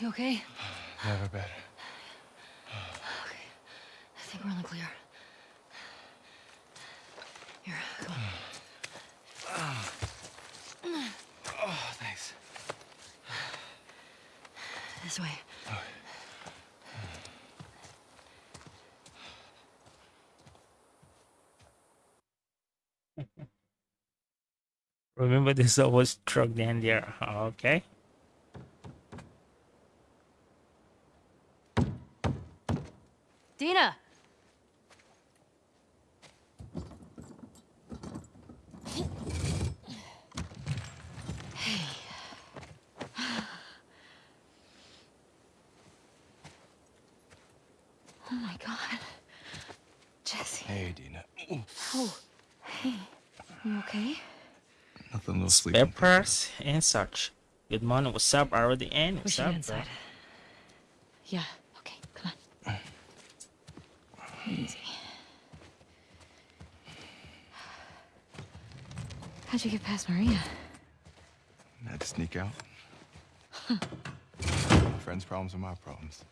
You okay? Never better. Okay. I think we're in the clear. Here, come on. Oh, thanks. This way. Remember this always truck down there. Okay. Dina! Oh my god. Jesse. Hey, Dina. Ooh, Oh, hey. You okay? Nothing, no Spare sleeping. parts and such. Good morning. What's up? Already in. We What's should up, bro? inside. Yeah, okay, come on. Easy. How'd you get past Maria? I Had to sneak out. Friends' problems are my problems.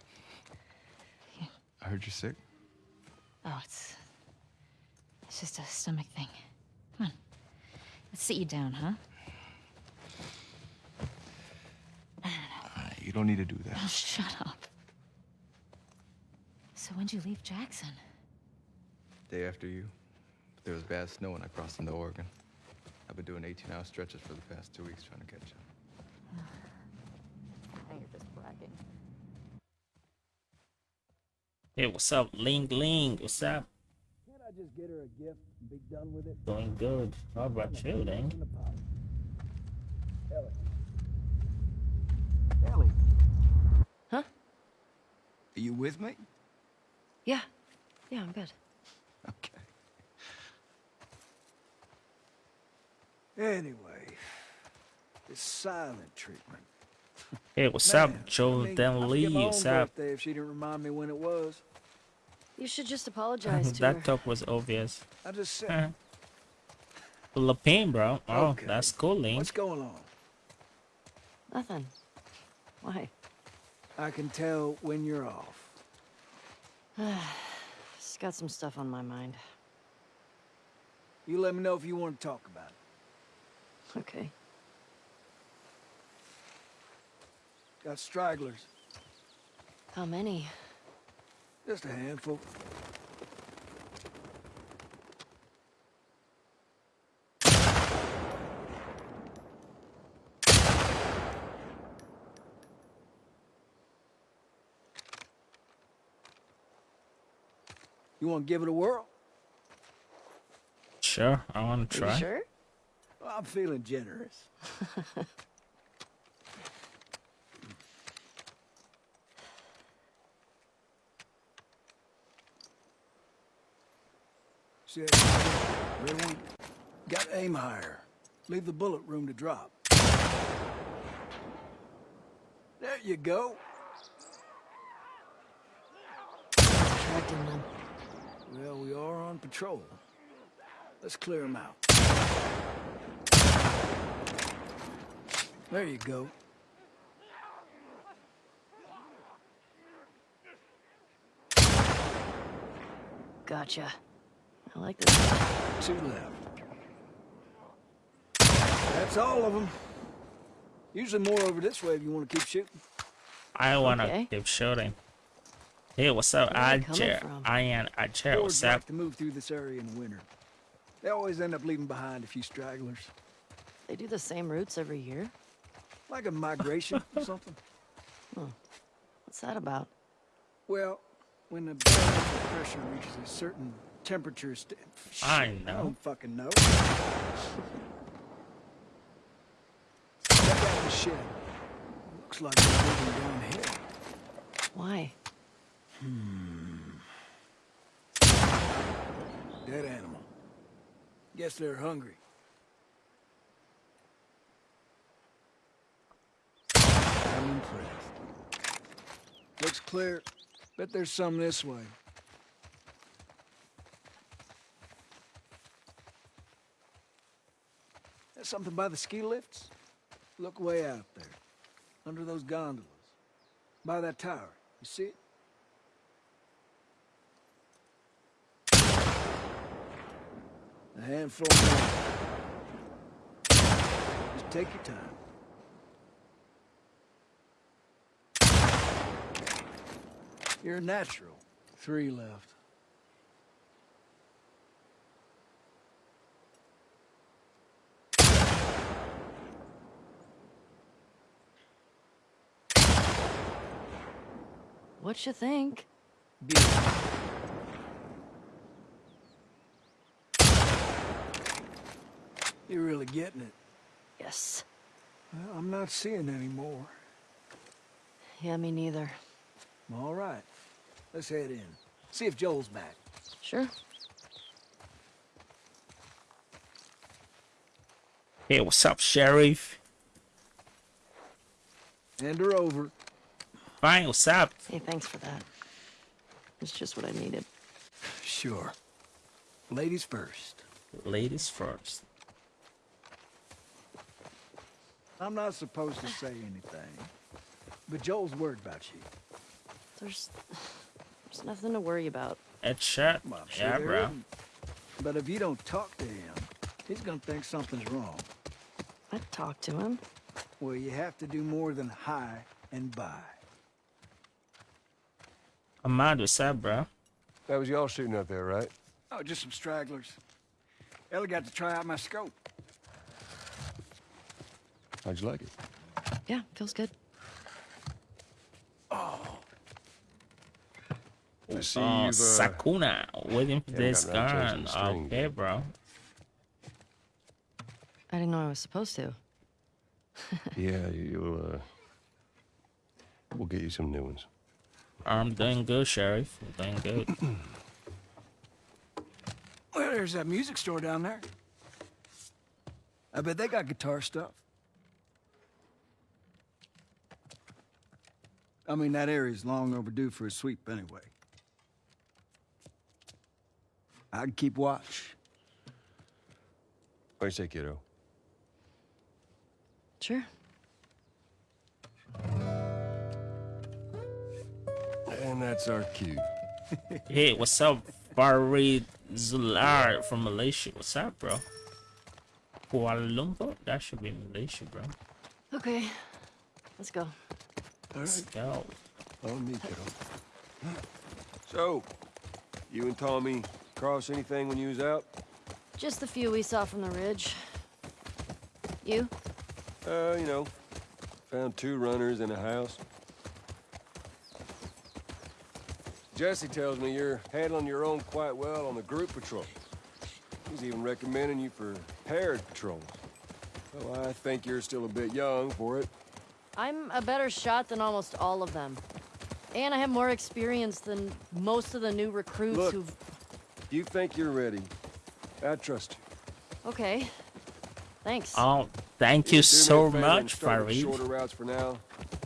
Yeah. I heard you're sick. Oh, it's... It's just a stomach thing. Come on. Let's sit you down, huh? You don't need to do that. Oh, shut up. So when'd you leave Jackson? Day after you, But there was bad snow and I crossed into Oregon. I've been doing 18-hour stretches for the past two weeks trying to catch up. Now you're just bragging. Hey, what's up? Ling Ling. What's up? Can't I just get her a gift and be done with it? Doing good. How about you, Ling? In the pot. Ellie. Ellie. Huh? Are you with me? Yeah. Yeah, I'm good. Okay. Anyway, this silent treatment. Hey, what's Man, up, Joe I mean, Dan Lee? What's up? if she didn't remind me when it was. You should just apologize to her. that talk was obvious. I just said, Huh. Philippine, bro. Oh, Okay. that's cool, Ling. what's going on? Nothing. Why? I can tell when you're off. Just got some stuff on my mind. You let me know if you want to talk about it. Okay. Got stragglers. How many? Just a handful. You want to give it a whirl? Sure, I want to Are try. you sure? Well, I'm feeling generous. See that? Got to aim higher. Leave the bullet room to drop. There you go. Tracking them. Well, we are on patrol. Let's clear them out. There you go. Gotcha. I like this. Two left. That's all of them. Usually more over this way if you want to keep shooting. I want to Okay. keep shooting. Hey, what's up, Where are they coming Ajer? from? Ian Ajer, Hordes what's like up? to move through this area in the winter. They always end up leaving behind a few stragglers. They do the same routes every year? Like a migration or something. What's that about? Well, when the pressure reaches a certain temperature st- I Shit, know. I don't fucking know. Check out the shed. Looks like we're moving downhill. Why? Hmm. Dead animal. Guess they're hungry. I'm impressed. Looks clear. Bet there's some this way. There's something by the ski lifts? Look way out there. Under those gondolas. By that tower. You see it? A handful more. Just take your time. You're a natural. Three left. What you think? Beautiful. You're really getting it. Yes. Well, I'm not seeing any more. Yeah, me neither. All right. Let's head in. See if Joel's back. Sure. Hey, what's up, Sheriff? Hand her over. Fine, what's up? Hey, thanks for that. It's just what I needed. Sure. Ladies first. Ladies first. I'm not supposed to say anything, but Joel's worried about you. There's, there's nothing to worry about. Headshot. Well, I'm sure yeah, bro. isn't. But if you don't talk to him, he's gonna think something's wrong. I'd talk to him. Well, you have to do more than hi and bye. Ahmad, what's up, bro? That was y'all shooting up there, right? Oh, just some stragglers. Ellie got to try out my scope. How'd you like it? Yeah, feels good. I see Oh, you've, uh, Sakuna, waiting for yeah, this gun. string, Okay, bro. I didn't know I was supposed to. yeah, you'll, uh... We'll get you some new ones. I'm doing good, Sheriff. I'm doing good. Well, there's that music store down there. I bet they got guitar stuff. I mean, that area's long overdue for a sweep anyway. I'd keep watch. What do you say, kiddo? Sure. And that's our cue. hey, what's up, Farid Zular from Malaysia? What's up, bro? Kuala Lumpur? That should be Malaysia, bro. Okay. Let's go. All Let's right. go. On me, kiddo. So, you and Tommy cross anything when you was out? Just the few we saw from the ridge. You? Uh, you know, found two runners in a house. Jesse tells me you're handling your own quite well on the group patrol. He's even recommending you for paired patrols. Well, I think you're still a bit young for it. I'm a better shot than almost all of them. And I have more experience than most of the new recruits Look. who've... You think you're ready. I trust you. Okay. Thanks. Oh, thank Do you so much, start with Farid. Shorter routes for now.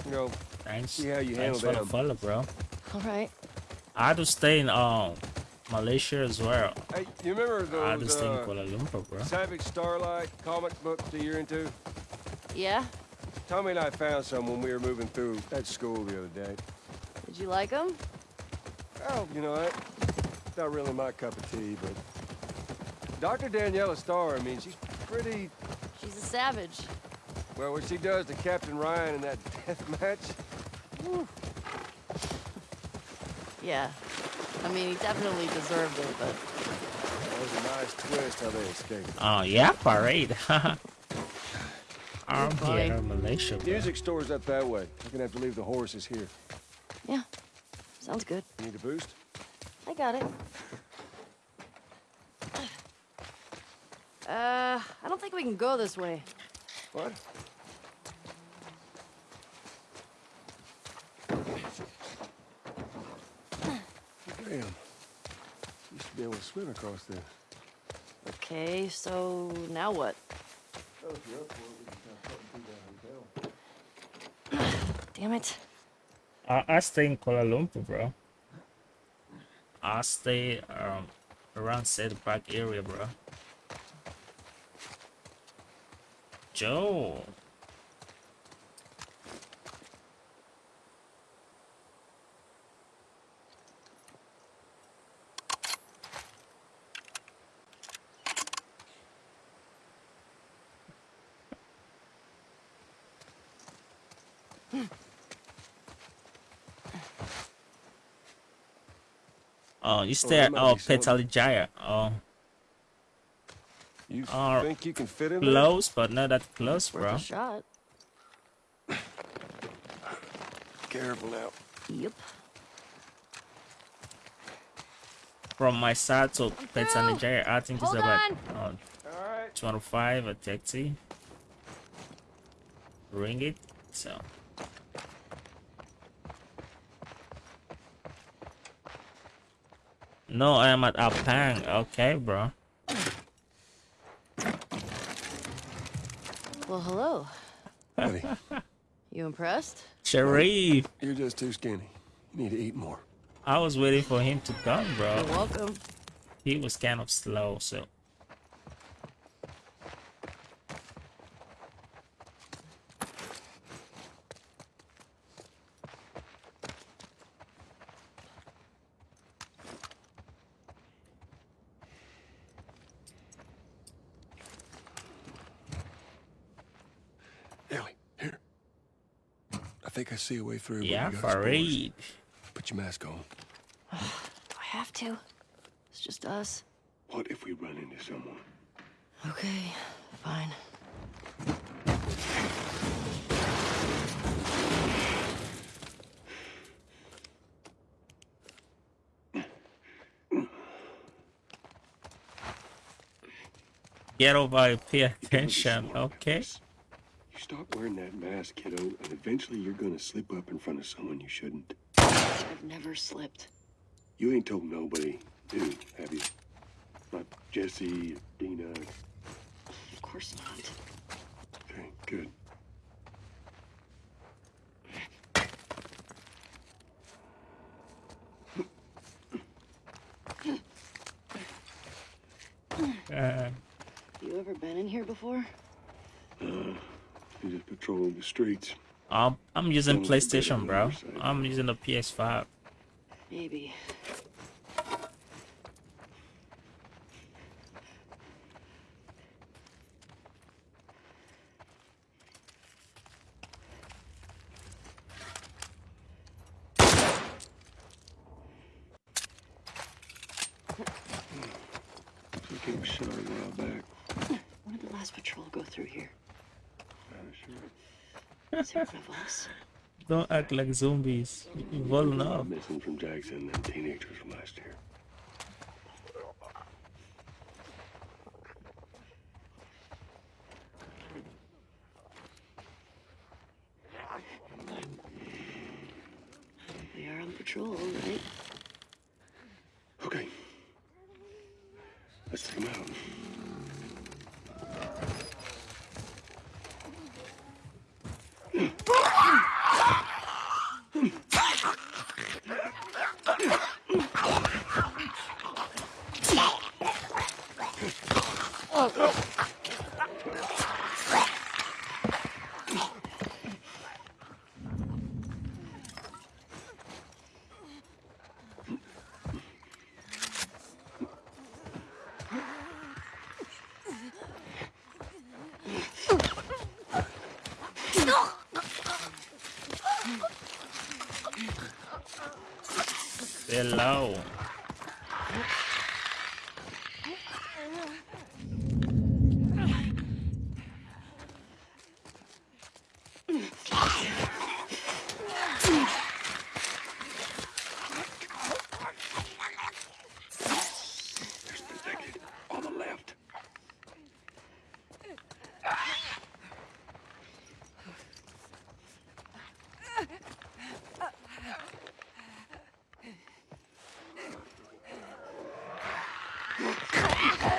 You know, Thanks. See how you Thanks handle for the them. follow, bro. All right. I had to stay in um Malaysia as well. hey, you remember I had to those stay in uh, Kuala Lumpur, bro. Savage Starlight comic books that you're into? Yeah? Tommy and I found some when we were moving through that school the other day. Did you like them? Oh, you know what? Not really my cup of tea, but Dr. Daniela Starr, I mean, she's pretty She's a savage. well. What she does to Captain Ryan in that death match, Yeah. I mean, he definitely deserved it, but... that was a nice twist how they escaped. Oh yeah, parade. I'm funny. here in Malaysia, bro. Music store's up that way. You're gonna have to leave the horses here. Yeah. Sounds good. Need a boost? I got it. Uh, I don't think we can go this way. What? Damn. Used to be able to swim across this. Okay, so now what? Damn it. I, stay in Kuala Lumpur, bro. I stay um around Cedar Park area, bro. Joe. Oh, you stay that oh be something. Petaling Jaya. Oh, You Uh, think you can fit in there? close, but not that close, Worth bro. a shot. Careful now. Yep. From my side to Petaling Jaya, I think it's about on. uh, All right. 25 a taxi. Ring it. So. No, I am at a Apang. Okay, bro. Well, hello. Buddy, You impressed? Sharif. you're just too skinny. You need to eat more. I was waiting for him to come, bro. You're bro. welcome. He was kind of slow, so. See a way through. but Yeah, we got spores. Put your mask on. Do I have to? It's just us. What if we run into someone? Okay, fine. Get over, pay attention, okay? You stop wearing that mask, kiddo, and eventually you're gonna slip up in front of someone you shouldn't. I've never slipped. You ain't told nobody, dude, have you? Not Jesse, Dina. Of course not. Okay, good. Uh, You ever been in here before? You just patrol the streets. I'm, I'm using Don't look better PlayStation, bro. I'm using the PS5. Maybe. Looks like it was shot a while back. When did the last patrol go through here? Not sure. Is it one of us? Don't act like zombies. Well There's a lot enough. Missing from Jackson and teenagers from last year. We are on patrol, right? Okay. Let's take him out. Hello. Ah!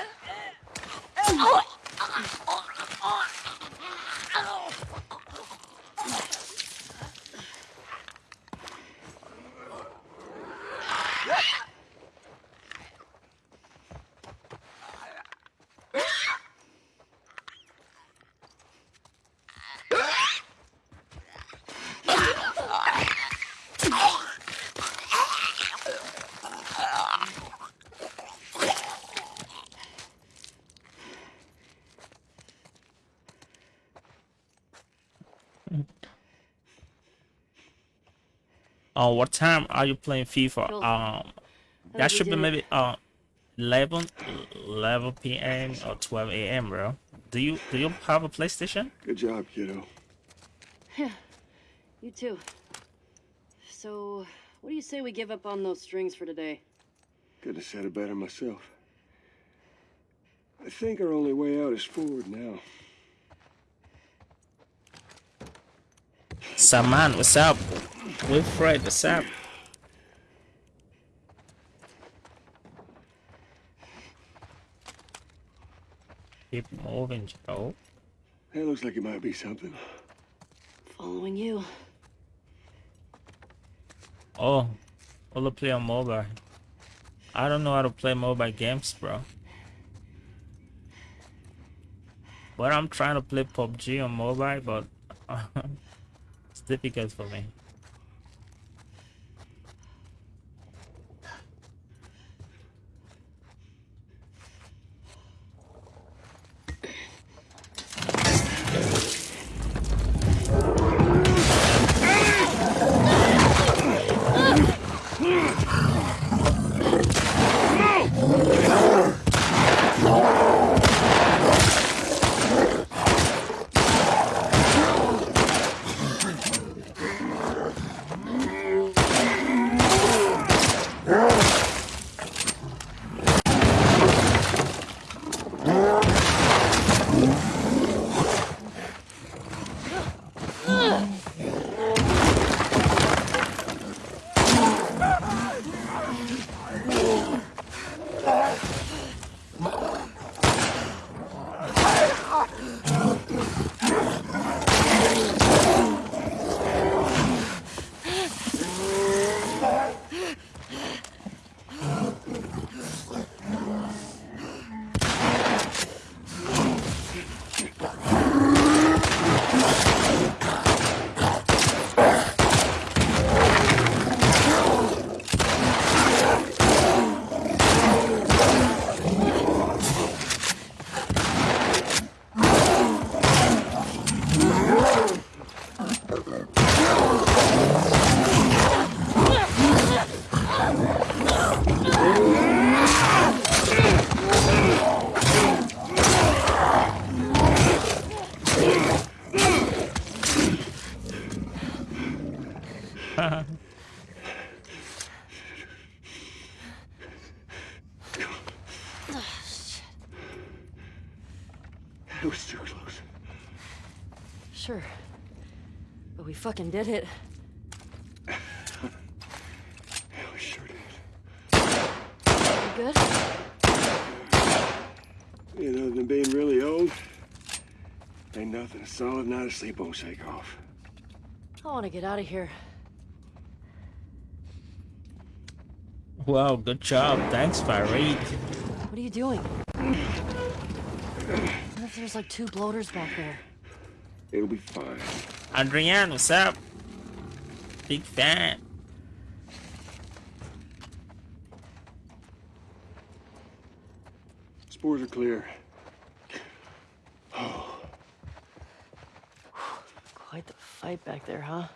Uh, what time are you playing FIFA? Um, that should be maybe uh 11, 11 p.m. or 12 a.m. Bro. Do you do you have a PlayStation? Good job, kiddo. Yeah, you too. So, what do you say we give up on those strings for today? Couldn't have said it better myself. I think our only way out is forward now. Saman, what's up? Wilfred, the sap. Keep moving, Joe. That looks like it might be something. Following you. Oh, all play on mobile. I don't know how to play mobile games, bro. But I'm trying to play PUBG on mobile, but it's difficult for me. Fucking did it. Yeah, we sure did. You good? You know, than being really old, ain't nothing a solid night of sleep won't shake off. I want to get out of here. Wow, good job. Thanks, Farid. What are you doing? What if there's like two bloaters back there? It'll be fine. Adrian, what's up? Big fan. Spores are clear. Quite the fight back there, huh?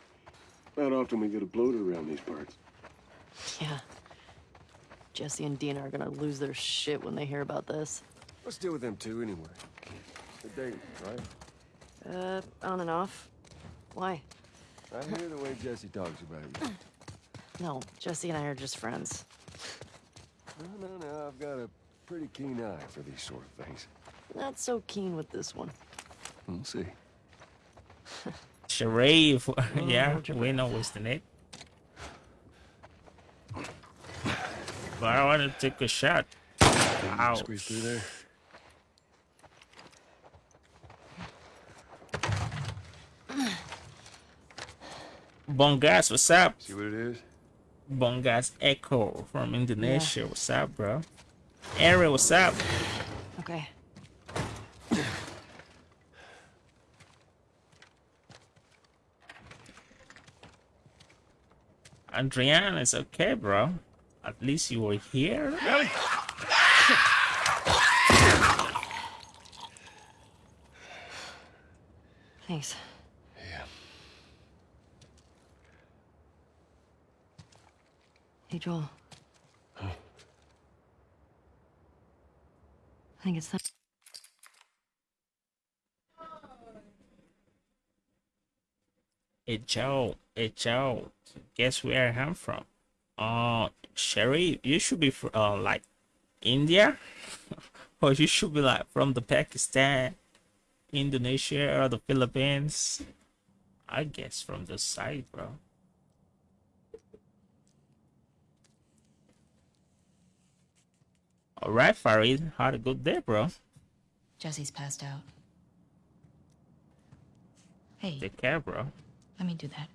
Not often we get a bloater around these parts. Yeah. Jesse and Dina are gonna lose their shit when they hear about this. Let's deal with them too, anyway. They're dating, right? Uh, on and off. Why? I hear the way Jesse talks about you. No, Jesse and I are just friends. No, no, no. I've got a pretty keen eye for these sort of things. Not so keen with this one. We'll see. Sharif. Oh, yeah, we know what's the name. But I want to take a shot. Ow. Squeeze through there. Bongas, what's up? See what it is? Bongas Echo from Indonesia. What's up, bro? Ariel, what's up? Okay. Adrian, it's okay, bro. At least you were here. Really? Thanks. Hey, Joel. I think it's time. Hey Joe, hey Joe, guess where I'm from? Uh, Sherry, you should be from uh, like India, or you should be like from the Pakistan, Indonesia, or the Philippines. I guess from the side, bro. All right, Farid, had a good day, bro. Jesse's passed out. Hey, Take care, bro. let me do that.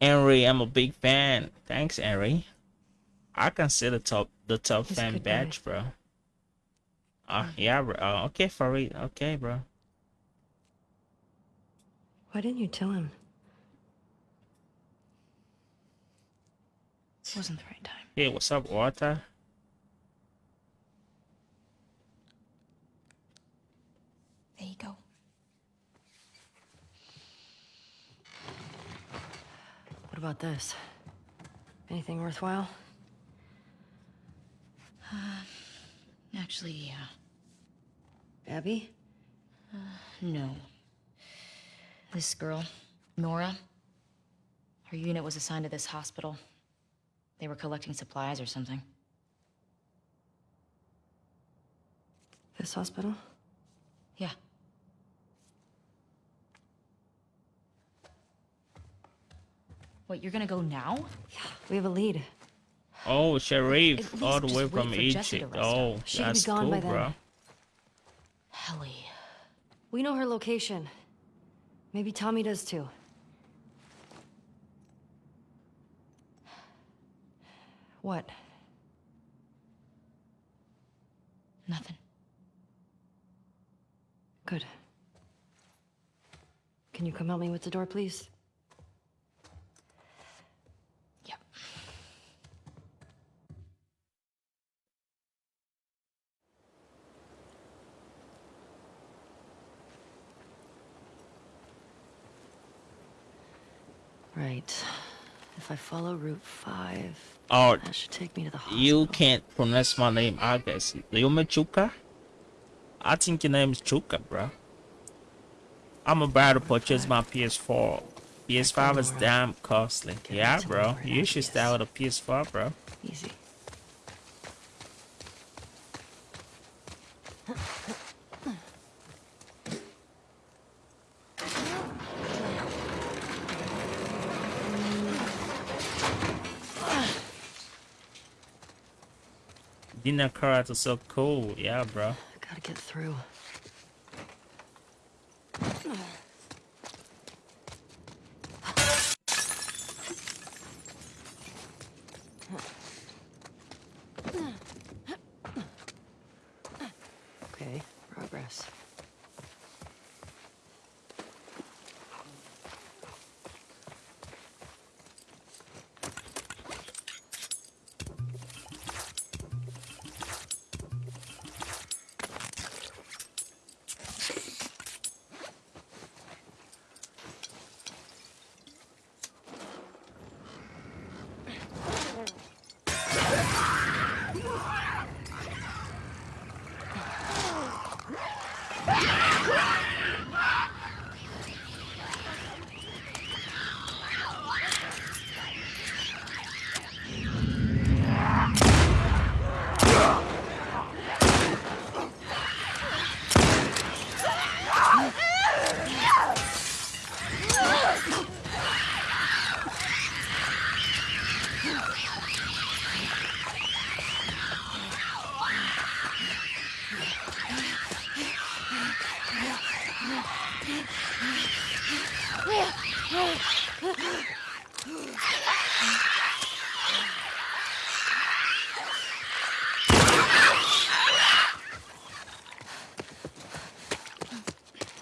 Henry, I'm a big fan. Thanks, Henry. I can see the top the top He's fan good guy. badge, bro. Uh, yeah, bro. Uh, okay, Farid. Okay, bro. Why didn't you tell him? Wasn't the right time. Hey, what's up, Walter? There you go. What about this? Anything worthwhile? Uh, Actually, yeah. Abby? No. This girl, Nora, her unit was assigned to this hospital. They were collecting supplies or something. This hospital? Yeah. Wait, you're gonna go now? Yeah, we have a lead. Oh, At Sharif, all the way from for Jesse to Egypt. rest up. Oh, She could be that's gone cool, by then. bro. Helly. We know her location. Maybe Tommy does too. What? Nothing. Good. Can you come help me with the door, please? Yep. Right. If I follow Route 5, Oh, that should take me to the hospital. you can't pronounce my name, I guess. You mean Chuka? I think your name is Chuka, bro. I'm about to purchase my PS4. PS5 is damn costly. Yeah, bro. You should start with a PS4, bro. Easy. Dinner cards are so cool. Yeah, bro. Gotta get through. Okay, progress.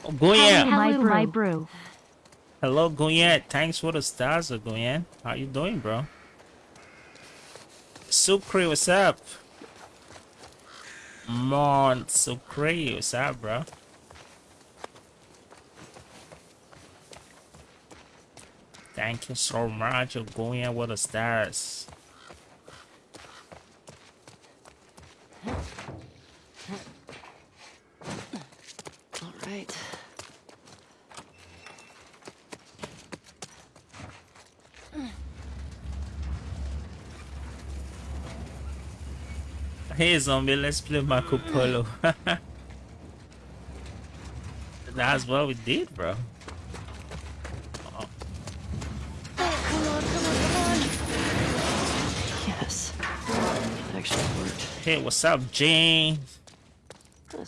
Oh, Goyen. Hello, my brew. Hello, Goyen. Thanks for the stars, uh, How you doing, bro? Sucre, what's up? Mon Sucre, what's up, bro? Thank you so much for going in with the stars. All right. Hey zombie, let's play Marco Polo. That's what we did, bro. Yes. Actually worked. Hey, what's up, James?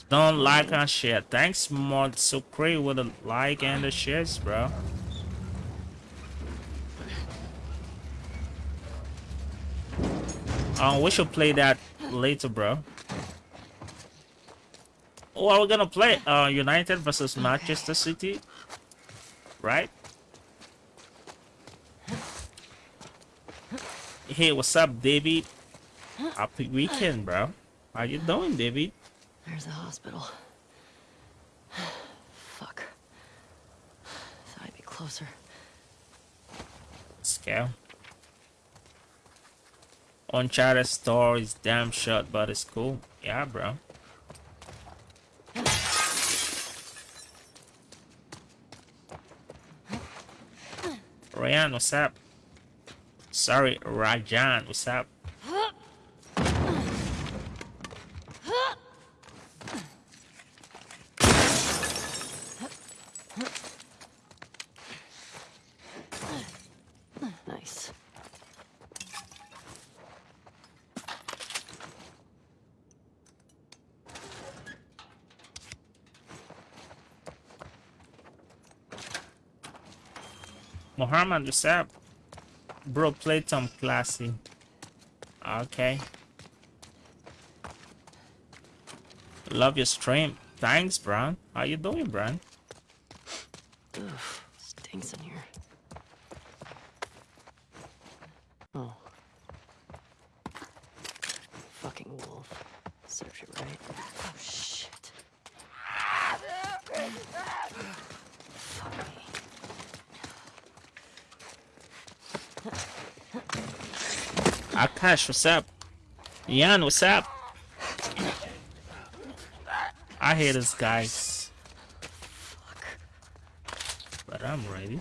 Don't like and share. Thanks, Mod So great with the like and the shares, bro. Um, we should play that later, bro. Oh, are we're gonna play uh United versus Manchester City, right? Hey, what's up, David? Happy weekend, bro. How you doing, David? There's the hospital. Fuck. Thought I'd be closer. Scale. Uncharted store is damn short, but it's cool. Yeah, bro. Ryan, what's up? Sorry, Rajan, what's up? Nice. Muhammad, up? Bro, play some classy. Okay. Love your stream. Thanks, Bron. How you doing, Bron? Ugh, stinks in here. Oh. Fucking wolf. Serves you right. Oh, shit. Fuck me. What's up? Yan, what's up? I hate this guys. But I'm ready.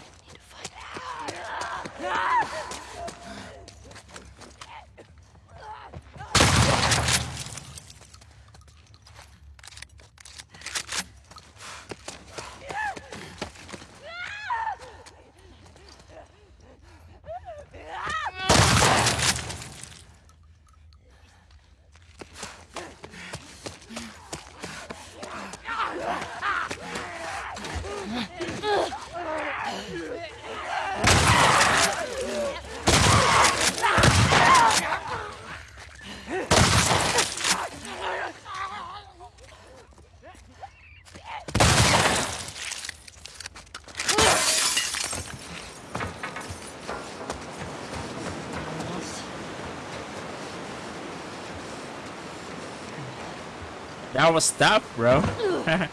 That was tough, bro.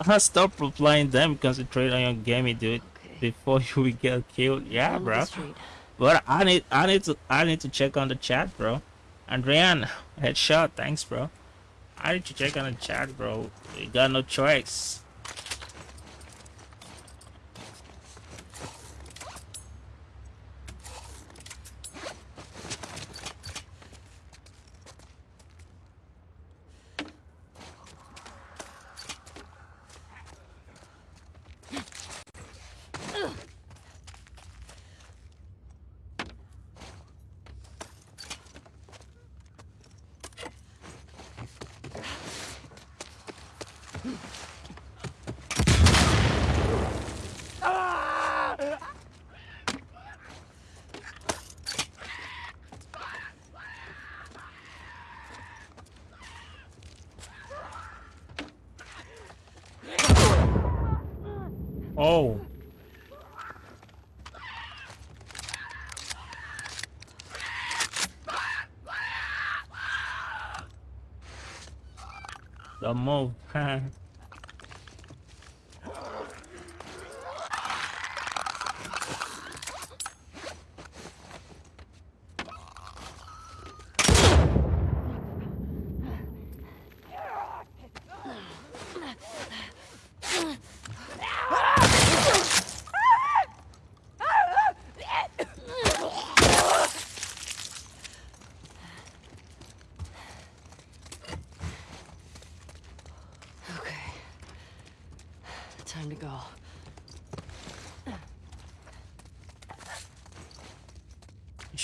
I stop replying them. Concentrate on your gaming, dude. Okay. Before you get killed. Yeah, Down bro. But I need, I need to, I need to check on the chat, bro. Andrian, headshot. Thanks, bro. I need to check on the chat, bro. We got no choice. Oh. The move.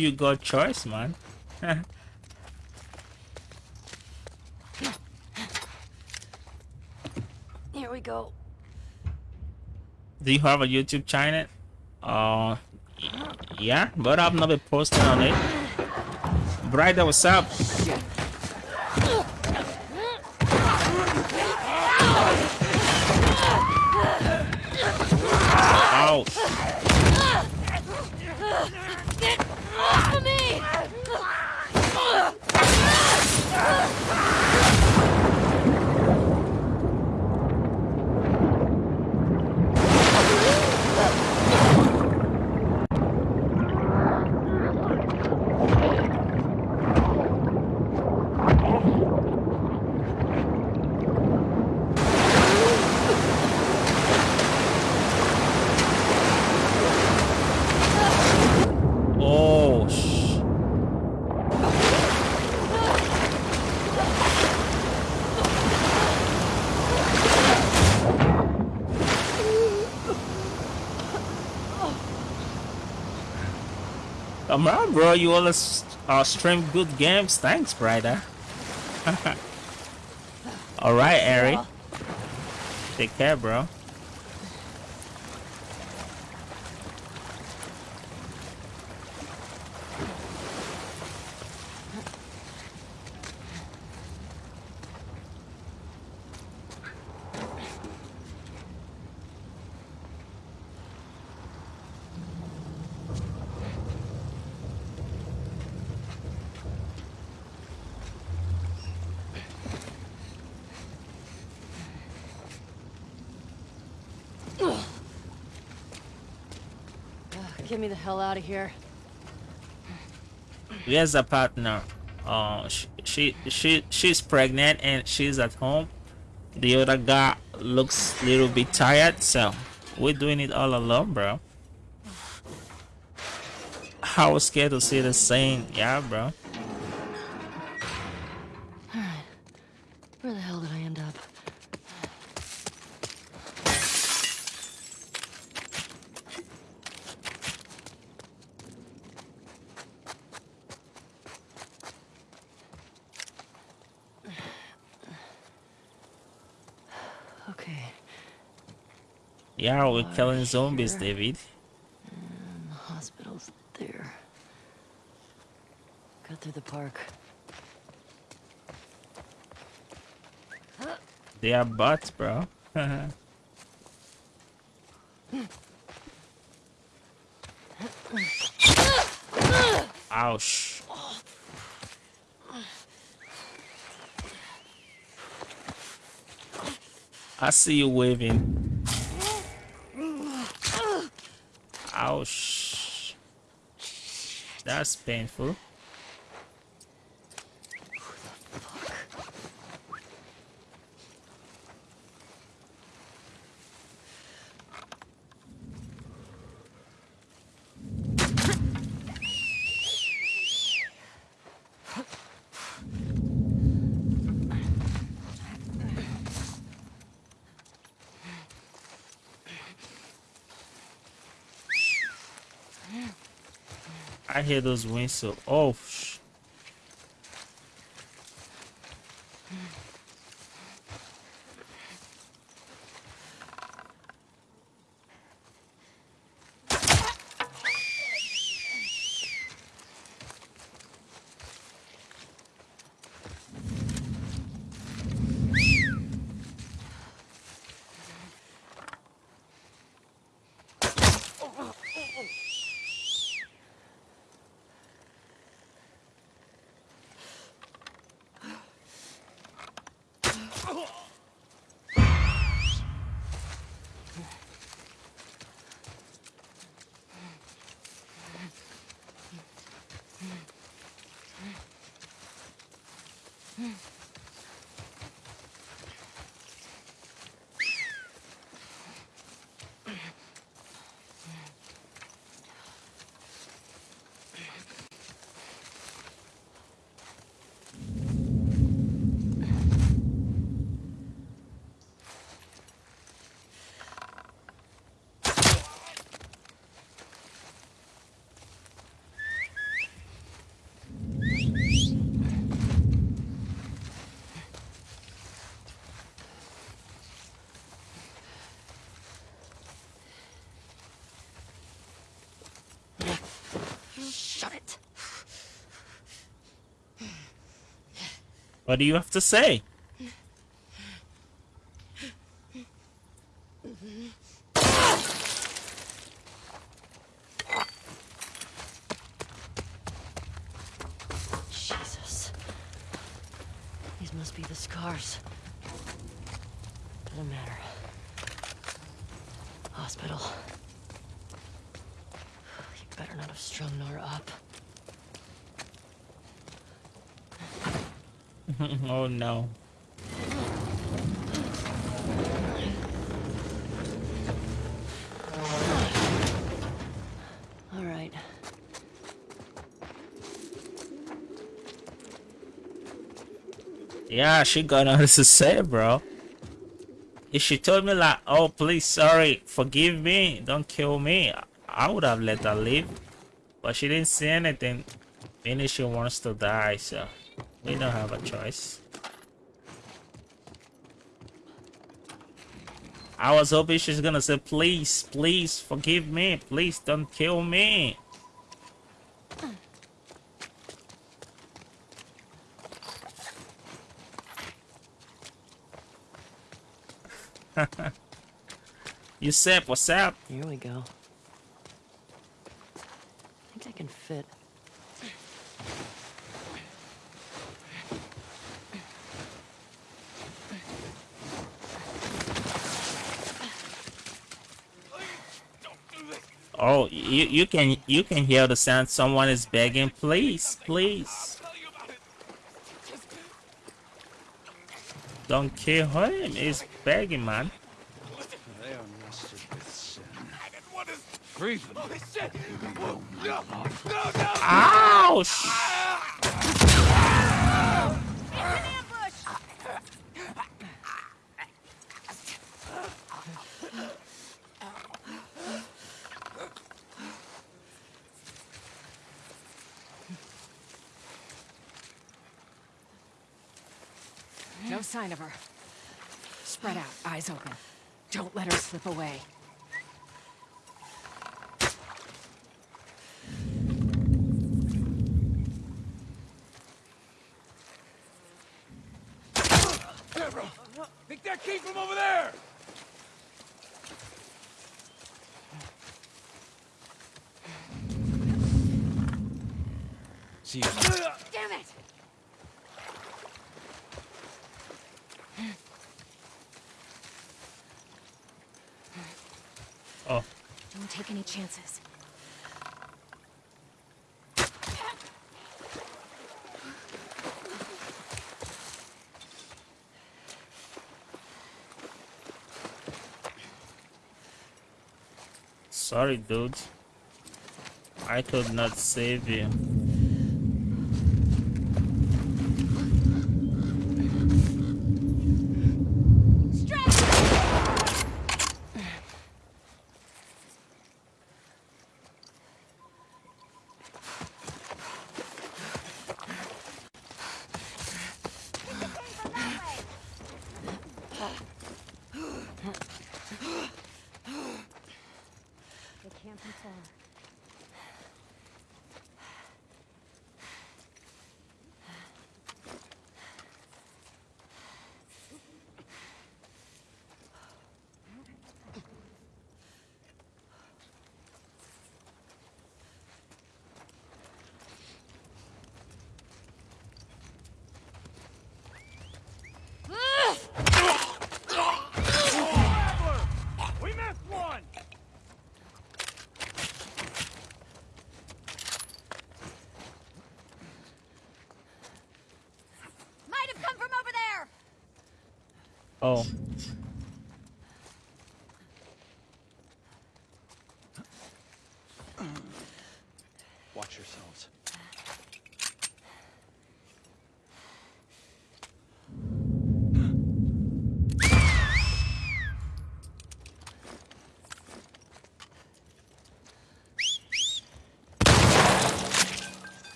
You got choice, man. Here we go. Do you have a YouTube channel? Uh, yeah, but I've never posted on it. Brighter, what's up? Ouch. Off of me! Oh, sh- Come on, bro. You always uh, stream good games. Thanks, brother. All right, Ari. Take care, bro. Hell out of here. Here's a partner. Uh, she, she she she's pregnant and she's at home. The other guy looks a little bit tired, so we're doing it all alone, bro. I was scared to see the scene. Yeah, bro. Where the hell did I end up? Okay, Yeah, we're killing zombies, here. David. Mm, the hospital's there. Cut through the park. They are bots, bro. Ouch. I see you waving. Ouch. That's painful. Hear those whistles. Oh, What do you have to say? Jesus. These must be the scars. Doesn't matter. Hospital. You better not have strung Nora up. oh no. All right. Yeah, she got nothing to say, bro. If she told me like, oh please, sorry, forgive me, don't kill me, I would have let her live. But she didn't say anything. Maybe she wants to die, so we don't have a choice. I was hoping she's gonna say, please, please, forgive me, please don't kill me. You said what's up? Here we go. I think I can fit. Oh, you you can you can hear the sound. Someone is begging, please, please. Don't kill him. He's begging, man. They are nested with sin. Ouch! No sign of her. Spread out, eyes open. Don't let her slip away. Think that came from over there! See Damn it! Oh, Don't take any chances. sorry, dude. I could not save you. It can't be far. We missed one! Might have come from over there! Oh, Watch yourselves.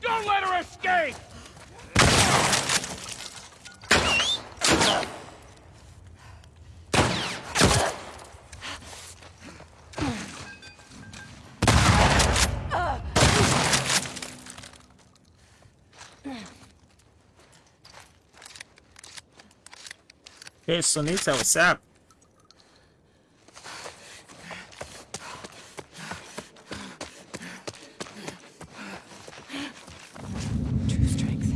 Don't let her escape! Hey, Sonita, what's up? True strength.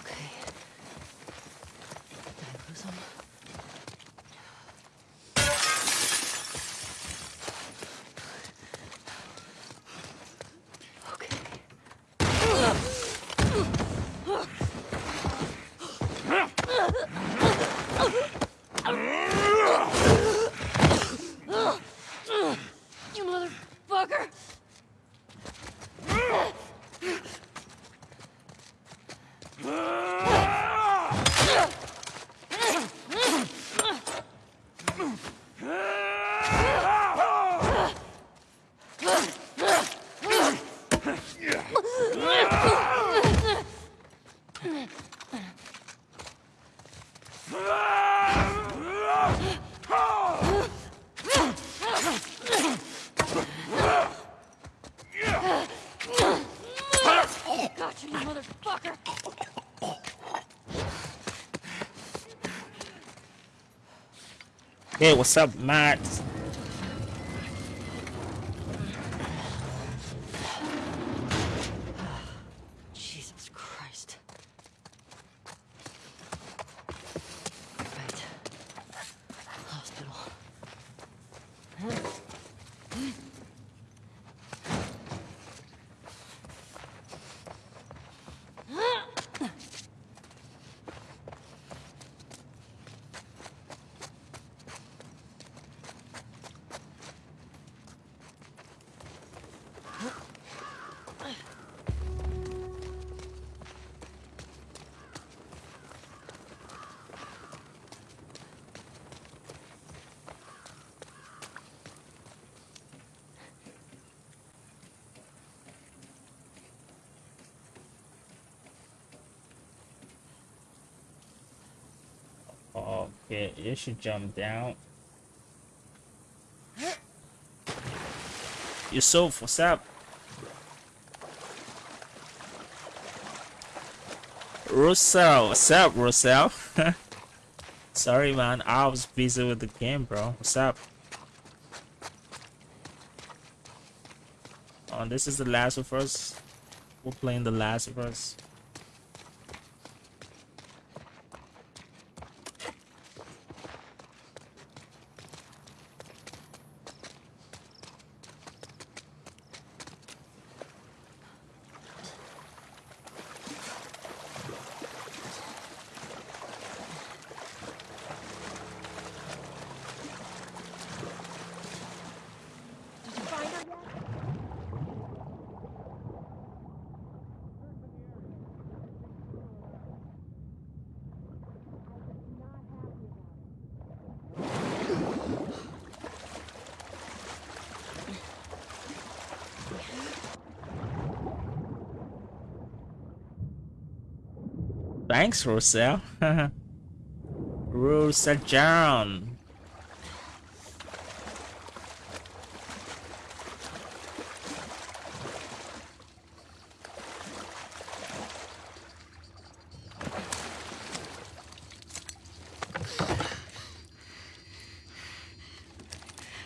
Okay. Did I lose him? Okay. You motherfucker! Gotcha, you motherfucker! Hey, what's up, Matt? Jesus Christ. Right. Hospital. You should jump down. Yusuf, what's up? Russell, what's up, Russell? Sorry, man, I was busy with the game, bro. What's up? Oh, this is the last of us. We're playing the last of us. Thanks, Roselle. Roselle John.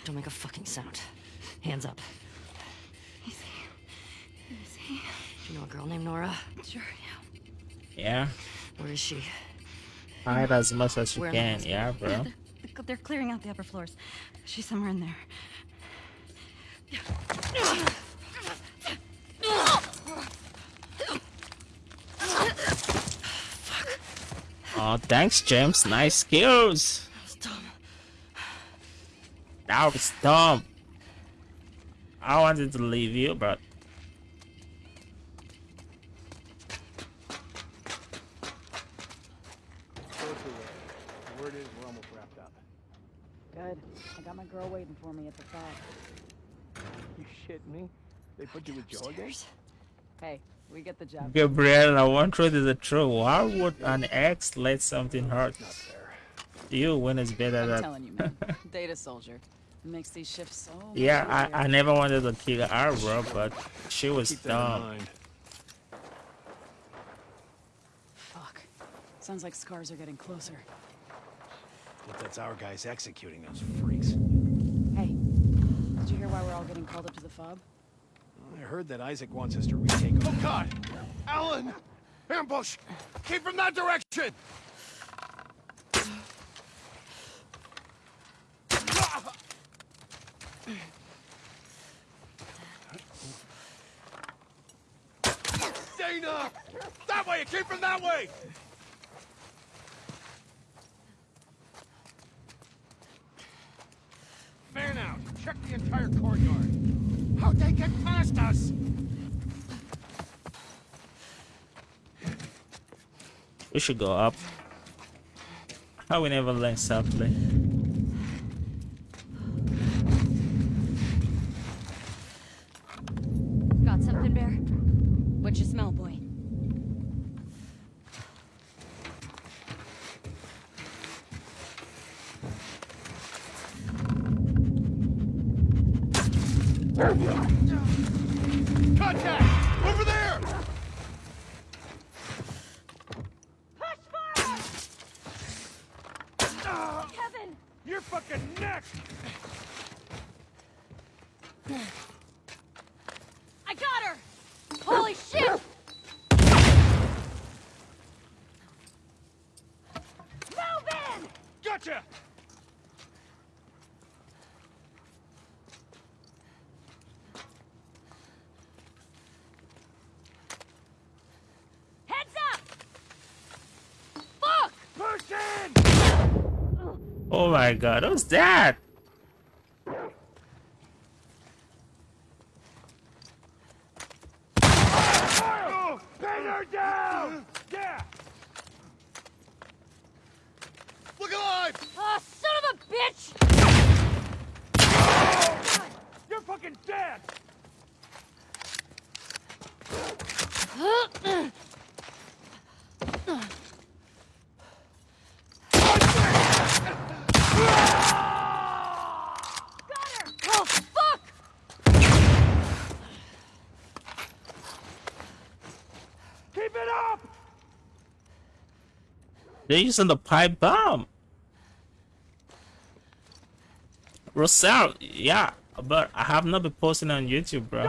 Don't make a fucking sound. Hands up. Do you know a girl named Nora? Sure, yeah. Yeah, Where is she? hide as much as you We're in the can. Yeah, bro. They're, they're clearing out the upper floors. She's somewhere in there. Oh, thanks, James. Nice skills. That was dumb. That was dumb. I wanted to leave you, but Good. I got my girl waiting for me at the back. You shit me? They put you with Jordan? Hey, We get the job. Gabriella, one truth is a true. Why would an ex let something hurt you when it's better I'm that? telling you, man. Data soldier. It makes these shifts so Yeah. I, I never wanted to kill her, bro, but she was Keep dumb. Fuck. Sounds like scars are getting closer. Hope that's our guys executing those freaks. Hey, did you hear why we're all getting called up to the fob? I heard that Isaac wants us to retake. Oh God! Alan! Ambush! Keep from that direction! Dana! That way! Keep from that way! Fan out! Check the entire courtyard! How'd they get past us? We should go up. How we never learn softly. Got something, Bear? What you smell, boy? Contact! Over there! Kevin! You're fucking next! I got her! Holy shit! Move in! Gotcha! Heads up! Fuck! Push in! Oh my god, what's that? Oh, pin her down! Yeah! Look alive! Oh, son of a bitch! You're fucking dead! Oh, fuck! Keep it up! They're using the pipe bomb. Rosal, yeah, but I have not been posting on YouTube, bro.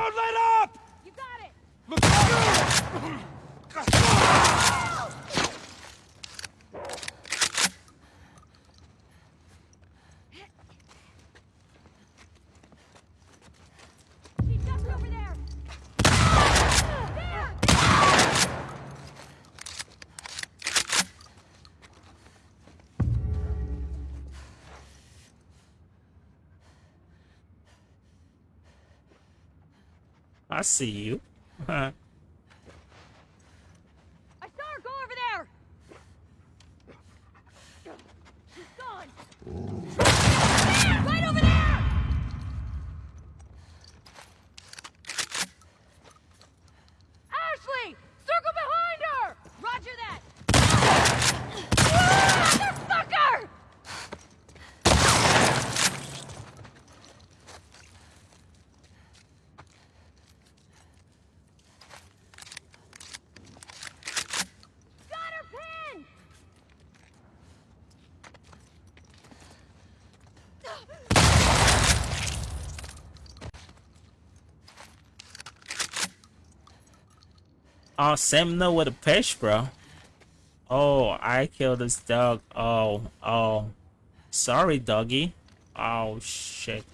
I see you. I saw her go over there! She's gone! Right over there! Ashley! Circle behind her! Roger that! Motherfucker! Got her pinned! Oh, know with a fish, bro. Oh, I killed this dog. Oh, oh. Sorry, doggy. Oh, shit.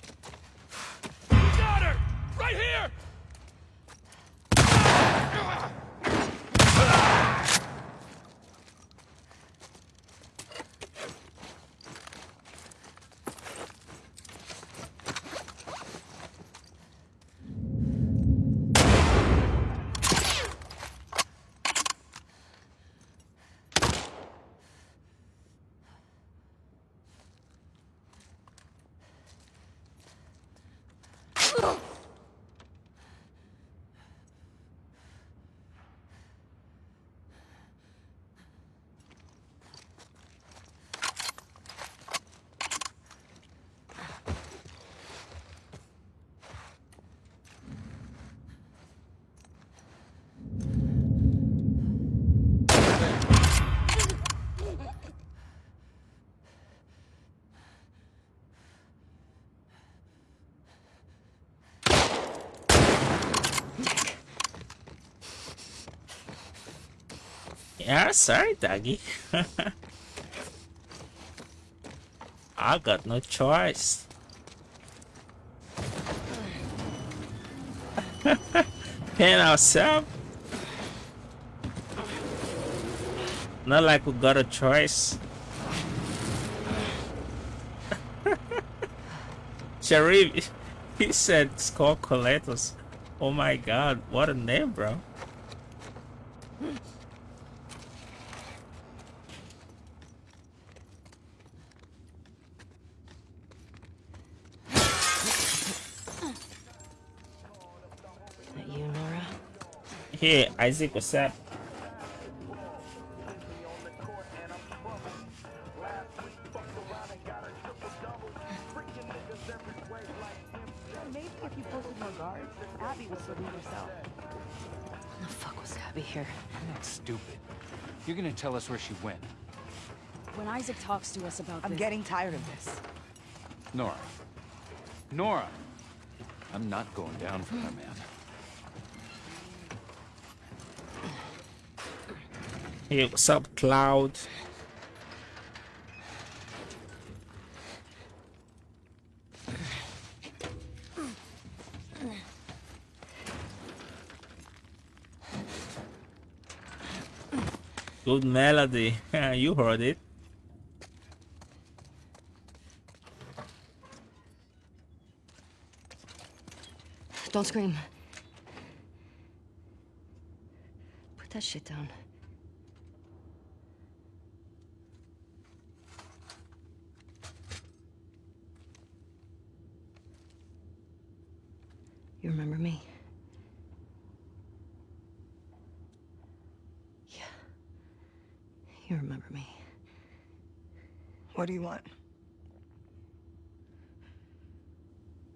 Yeah, sorry, Doggy. I got no choice. Pin ourselves. Not like we got a choice. Sharif, he said Coletos. Oh my god, what a name, bro. That you, Nora? Hey, Isaac, what's up? Maybe if you posted more guards, Abby would still be herself. The fuck was Abby here? I'm not stupid. You're gonna tell us where she went. When Isaac talks to us about I'm this... getting tired of this. Nora. Nora! I'm not going down for her, man. Hey, what's up, Cloud? Good melody. you heard it. Don't scream. Put that shit down. You remember me? Yeah. You remember me. What do you want?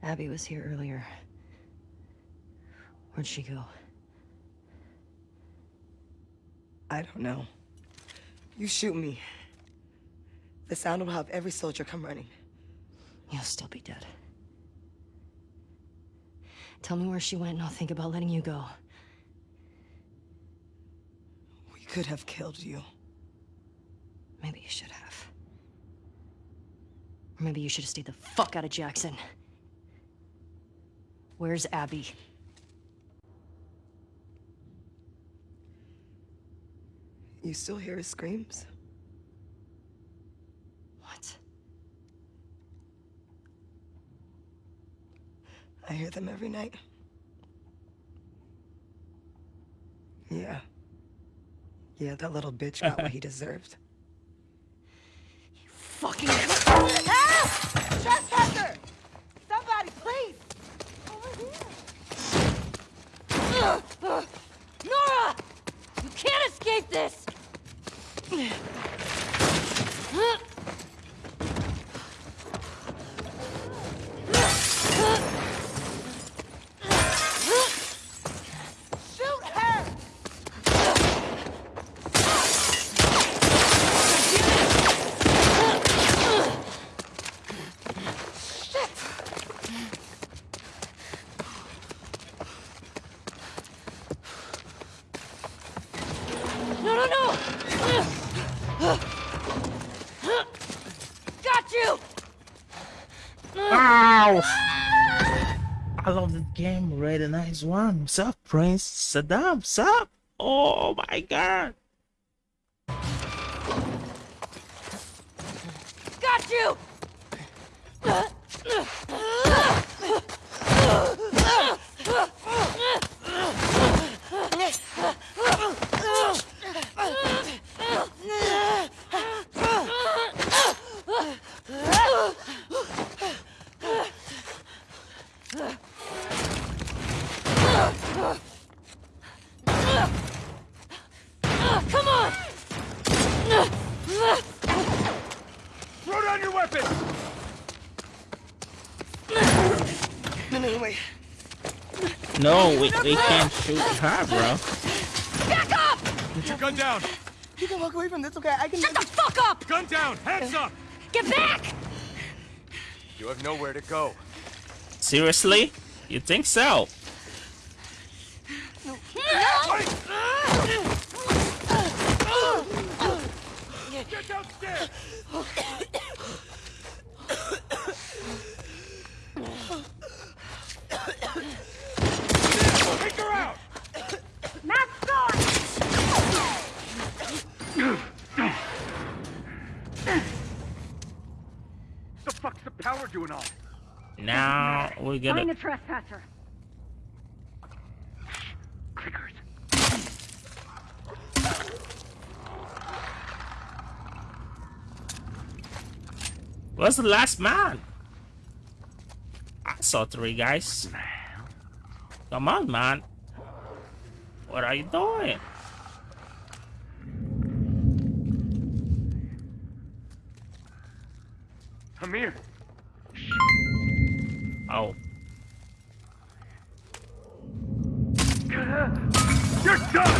Abby was here earlier. Where'd she go? I don't know. You shoot me. The sound will have every soldier come running. You'll still be dead. Tell me where she went and I'll think about letting you go. We could have killed you. Maybe you should have. Maybe you should have stayed the fuck out of Jackson. Where's Abby? You still hear his screams? What? I hear them every night. Yeah. Yeah, that little bitch got what he deserved. Fucking. Trespasser! Somebody, please! Over here! Nora! You can't escape this! One. What's up, Prince Saddam? What's up? Oh my god. Got you! Come on! Throw down your weapon! No, no, wait. No, we, we can't shoot her, bro. Back up! Put your gun down! You can walk away from this, okay? I can... Shut the fuck up! Gun down! Hands up! Get back! You have nowhere to go. Seriously? You think so? Get downstairs! Take her out! Matt's gone! The fuck's the power doing on? Now we Find gotta the trespasser. Clickers. Where's the last man? I saw three guys. Come on, man. What are you doing? Amir. Oh, You're done!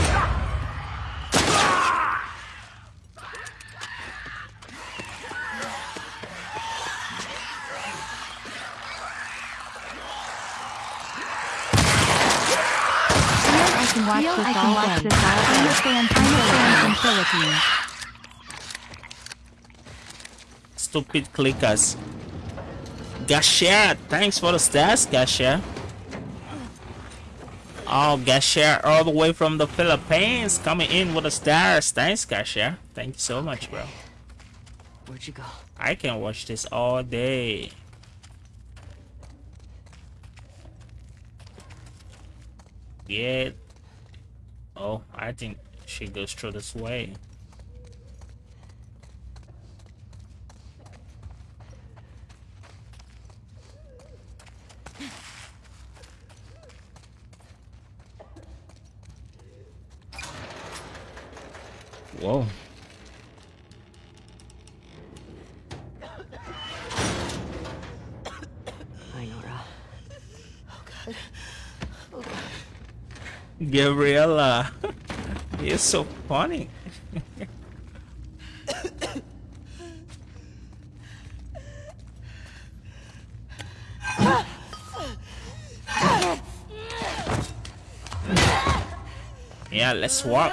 I can watch Feel this I can all watch this all I'm a day. fan I'm a fan from from Philippines. stupid clickers. Gasher, thanks for the stats, Gasher. Oh, Gasher, all the way from the Philippines, coming in with the stars. Thanks, Gasher. Thank you so much, bro. Where'd you go? I can watch this all day. Yeah. Oh, I think she goes through this way. Whoa. Hi, Nora. Gabriella. Uh, You're so funny. yeah, let's walk.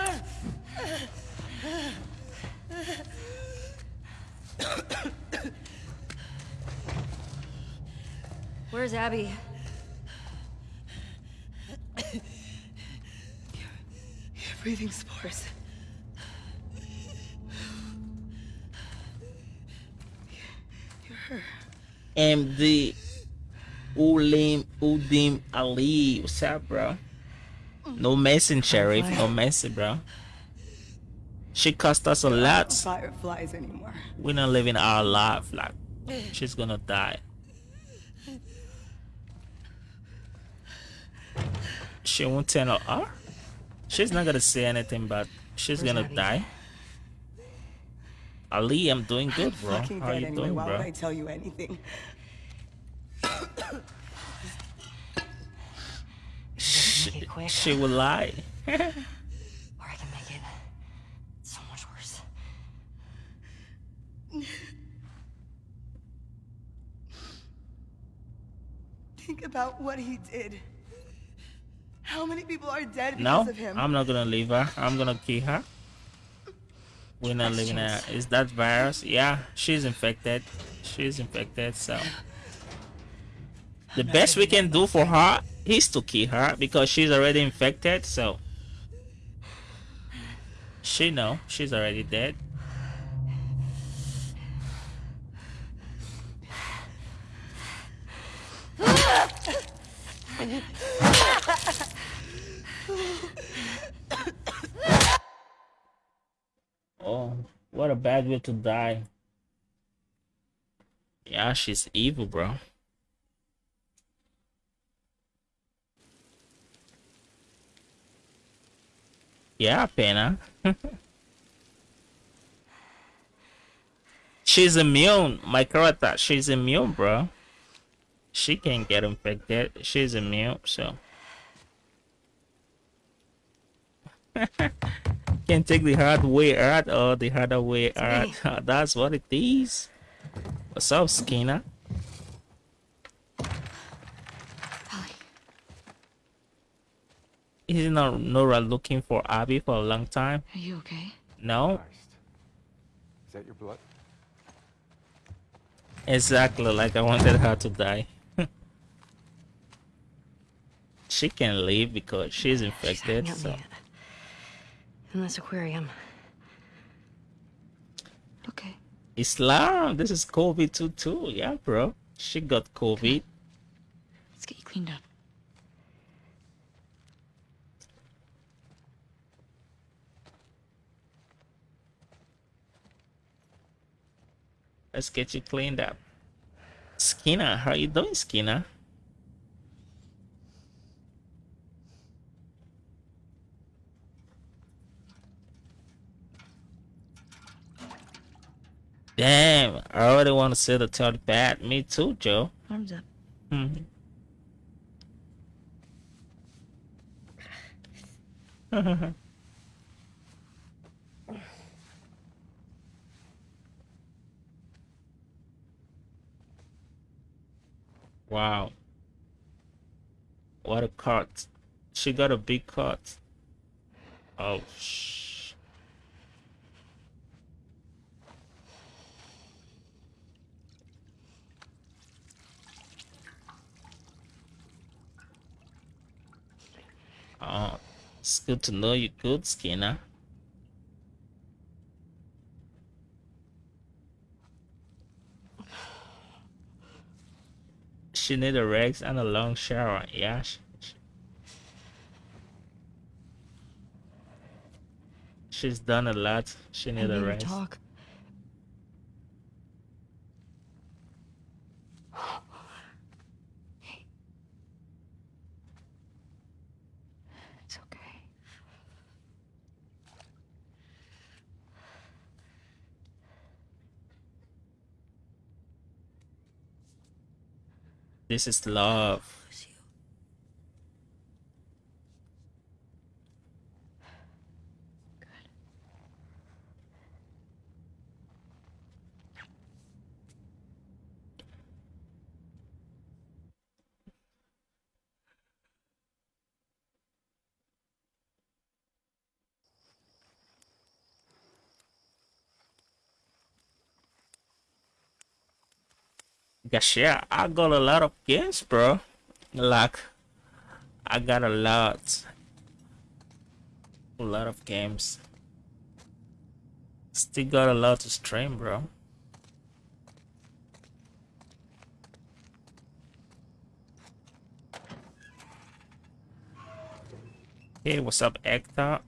Where's Abby? You're breathing spores. You're her. MD Ulim Udim Ali. What's up, bro? No messing, Sheriff. No messing, bro. She cost us a lot. fireflies anymore. We're not living our life. Like, she's gonna die. She won't tell her. She's not gonna say anything, but she's Where's gonna die. Ali, I'm doing good, bro. Fucking How you anyway. doing, Why bro? would I tell you anything? She, she will lie. Or I can make it so much worse. Think about what he did. How many people are dead because No, of him? I'm not gonna leave her. I'm gonna kill her. We're not leaving her. Is that virus? Yeah, she's infected. She's infected, so. The best we can do for her is to kill her because she's already infected, so. She know she's already dead. Bad way to die. Yeah, she's evil, bro. Yeah, Pena. she's immune. My character, she's immune, bro. She can't get infected. She's immune, so. can take the hard way out or the harder way out. That's what it is. What's up, Skinner? Isn't Nora looking for Abby for a long time? Are you okay? No. Is that your blood? Exactly like I wanted her to die. she can leave because she's infected. Hang out So me in this aquarium. Okay. Islam, this is COVID too too. Yeah, bro. She got COVID. Let's get you cleaned up. Let's get you cleaned up. Skinner, how you doing, Skinner? Damn, I already want to see the third bat. Me too, Joe. Arms up. Mhm. wow. What a cut. She got a big cut. Oh, shh. Oh, it's good to know you're good, Skinner. She need a rest and a long shower. Yeah. sh- sh- She's done a lot. She need a rest. talk. This is love. Gosh, yeah, I got a lot of games, bro. Like, I got a lot. A lot of games. Still got a lot to stream, bro. Hey, what's up, Hector?